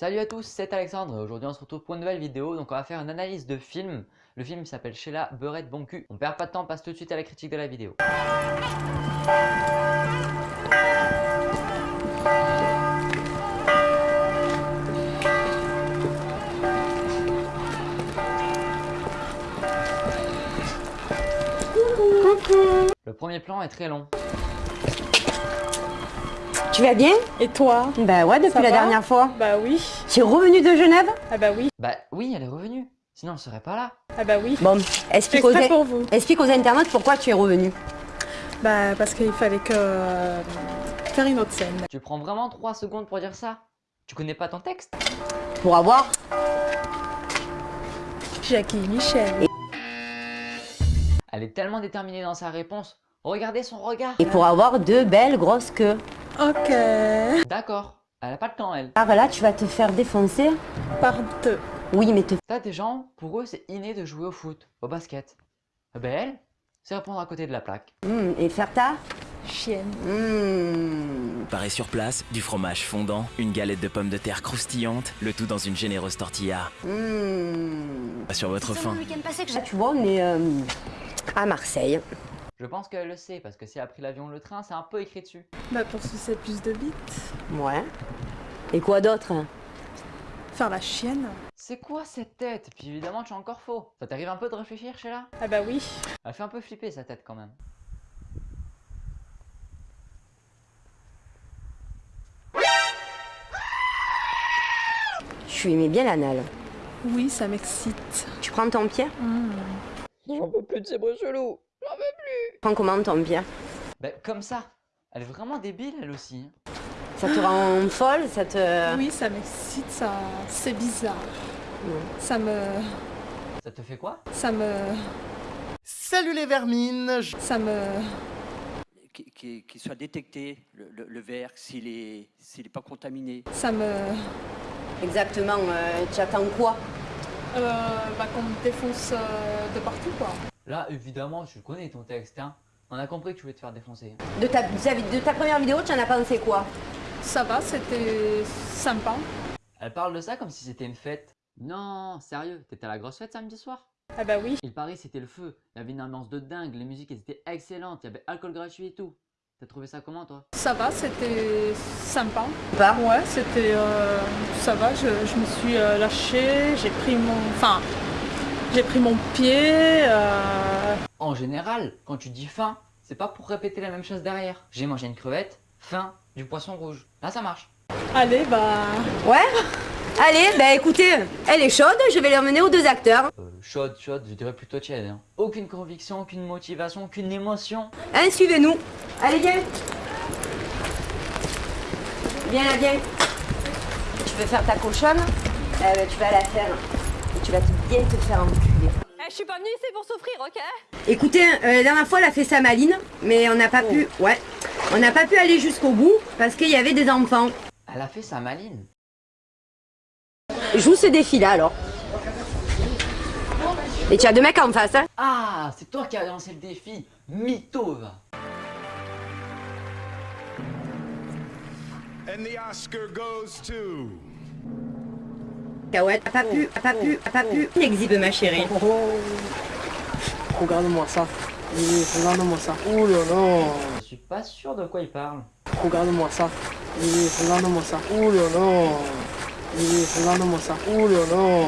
Salut à tous, c'est Alexandre et aujourd'hui on se retrouve pour une nouvelle vidéo. Donc on va faire une analyse de film. Le film s'appelle Sheila Beurette Bon Cul. On perd pas de temps, on passe tout de suite à la critique de la vidéo. Le premier plan est très long. Tu vas bien? Et toi? Bah ouais, depuis Ça la dernière fois. Bah oui. Tu es revenu de Genève? Ah bah oui. Bah oui, elle est revenue. Sinon elle serait pas là. Ah bah oui. Bon, explique aux, pour vous. explique aux internautes pourquoi tu es revenu. Bah parce qu'il fallait que euh, faire une autre scène. Tu prends vraiment 3 secondes pour dire ça? Tu connais pas ton texte? Pour avoir Jackie Michel. Elle est tellement déterminée dans sa réponse. Regardez son regard. et pour avoir deux belles grosses queues. Ok. D'accord. Elle a pas le temps elle. Alors là, tu vas te faire défoncer. Par deux. Oui, mais te... T'as des gens, pour eux c'est inné de jouer au foot, au basket. Eh ben elle, c'est répondre à côté de la plaque. Hmm, et faire ta... Chienne. Hmm. Paraît sur place, du fromage fondant, une galette de pommes de terre croustillante, le tout dans une généreuse tortilla. Pas sur votre faim. Là, tu vois, on est euh, à Marseille. Je pense qu'elle le sait parce que si elle a pris l'avion ou le train, c'est un peu écrit dessus. Bah pour sucer plus de bites. Ouais. Et quoi d'autre? Hein Faire la chienne. C'est quoi cette tête? Puis évidemment tu es encore faux. Ça t'arrive un peu de réfléchir Sheila? Ah bah oui. Elle fait un peu flipper sa tête quand même. Tu aimais bien l'anal. Oui, ça m'excite. Tu prends ton pied? Hmm. J'en peux plus de ces bruits chelous. Prends comment ton pied Ben comme ça. Elle est vraiment débile elle aussi. Ça te rend folle Ça te... Oui, ça m'excite, ça. C'est bizarre. Ça me. Ça te fait quoi? Ça me. Salut les vermines je- Ça me. qu'il soit détecté, le, le- le verre, s'il est, s'il est pas contaminé. Ça me. Exactement, euh, tu attends quoi? Euh, bah qu'on me défonce euh, de partout quoi. Là évidemment tu connais ton texte hein. On a compris que tu voulais te faire défoncer. de ta, de ta première vidéo, tu en as pensé quoi? Ça va, c'était sympa. Elle parle de ça comme si c'était une fête. Non, sérieux, t'étais à la grosse fête samedi soir? Ah bah oui. Il paraît c'était le feu. Il y avait une ambiance de dingue, les musiques elles étaient excellentes, il y avait alcool gratuit et tout. T'as trouvé ça comment toi? Ça va, c'était sympa. Pas? Ouais, c'était. euh, ça va, je, je me suis euh, lâchée, j'ai pris mon. Enfin, j'ai pris mon pied. euh, En général, quand tu dis faim, c'est pas pour répéter la même chose derrière. J'ai mangé une crevette, faim, du poisson rouge. Là ça marche. Allez, bah. Ouais Allez, bah écoutez, elle est chaude, je vais l'emmener aux deux acteurs. Euh, chaude, chaude, je dirais plutôt tiède. hein. Aucune conviction, aucune motivation, aucune émotion. Hein, suivez-nous. Allez, viens. Viens là, viens. Tu veux faire ta cochonne? Eh ben, tu vas la faire. Et tu vas te- bien te faire enculer. Eh, je suis pas venue ici pour souffrir, ok? Écoutez, euh, la dernière fois, elle a fait sa maline, mais on n'a pas pu... Ouais. On n'a pas pu aller jusqu'au bout parce qu'il y avait des enfants. Elle a fait sa maline. Joue ce défi-là, alors. Et tu as deux mecs en face, hein? Ah, c'est toi qui as lancé le défi. Mytho va. And the Oscar goes to. Cacahuète, a pas pu, a pas pu, a pas pu. Exhibe, ma chérie? Regarde-moi ça. Regarde-moi ça. Oh là là. Je suis pas sûr de quoi il parle. Regarde-moi ça. Regarde-moi ça. Oh là là. Regarde-moi ça. Oh là là.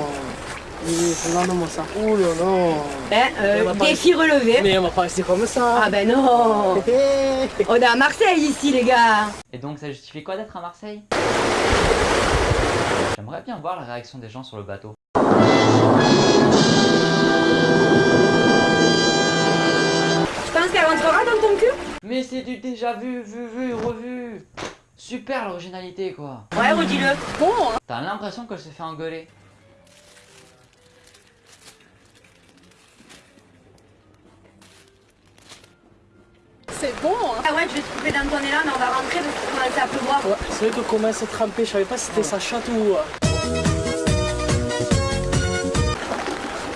Oui, regarde-moi ça. Oh là là. Ben, euh, défi relevé. Mais on va pas rester comme ça. Ah ben non On est à Marseille ici, les gars Et donc ça justifie quoi d'être à Marseille? J'aimerais bien voir la réaction des gens sur le bateau. Tu penses qu'elle rentrera dans ton cul? Mais c'est du déjà vu, vu, vu, revu Super l'originalité quoi Ouais, redis-le. Bon, hein. T'as l'impression qu'elle s'est fait engueuler? C'est bon. Hein. Ah ouais, je vais te couper dans ton élan, mais on va rentrer parce qu'il commence à pleuvoir. Ouais, c'est vrai que commence à tremper. Je savais pas si c'était sa chatte ou. euh,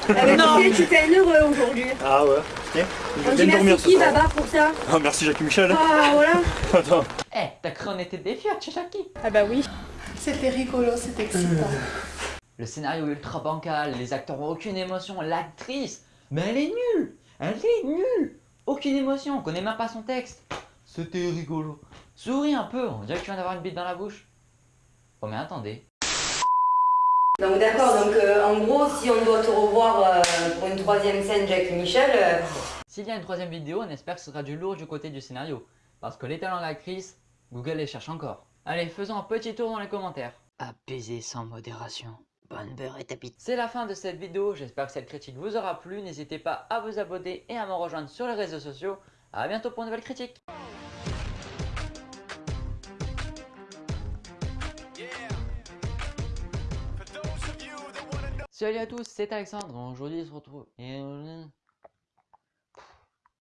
Ah ben, tu un heureux aujourd'hui. Ah ouais, tiens, je On vais dit bien dormir ce qui, soir. Baba, pour ça Ah merci Jackie Michel. Ah, voilà. Attends. Eh, t'as cru on était des fiottes chez Jackie? Ah bah oui. C'était rigolo, c'était excitant. Le scénario ultra bancal, les acteurs ont aucune émotion, l'actrice, mais elle est nulle Elle est nulle Aucune émotion, on connaît même pas son texte. C'était rigolo. Souris un peu, on dirait que tu viens d'avoir une bite dans la bouche. Oh mais attendez. Donc d'accord, donc euh, en gros, si on doit te revoir euh, pour une troisième scène Jack et Michel, euh, S'il y a une troisième vidéo, on espère que ce sera du lourd du côté du scénario. Parce que les talents de l'actrice, Google les cherche encore. Allez, faisons un petit tour dans les commentaires. Apaiser sans modération. Bonne beurre et tapis. C'est la fin de cette vidéo, j'espère que cette critique vous aura plu. N'hésitez pas à vous abonner et à me rejoindre sur les réseaux sociaux. A bientôt pour une nouvelle critique. Salut à tous, c'est Alexandre. Aujourd'hui, on se retrouve. Et...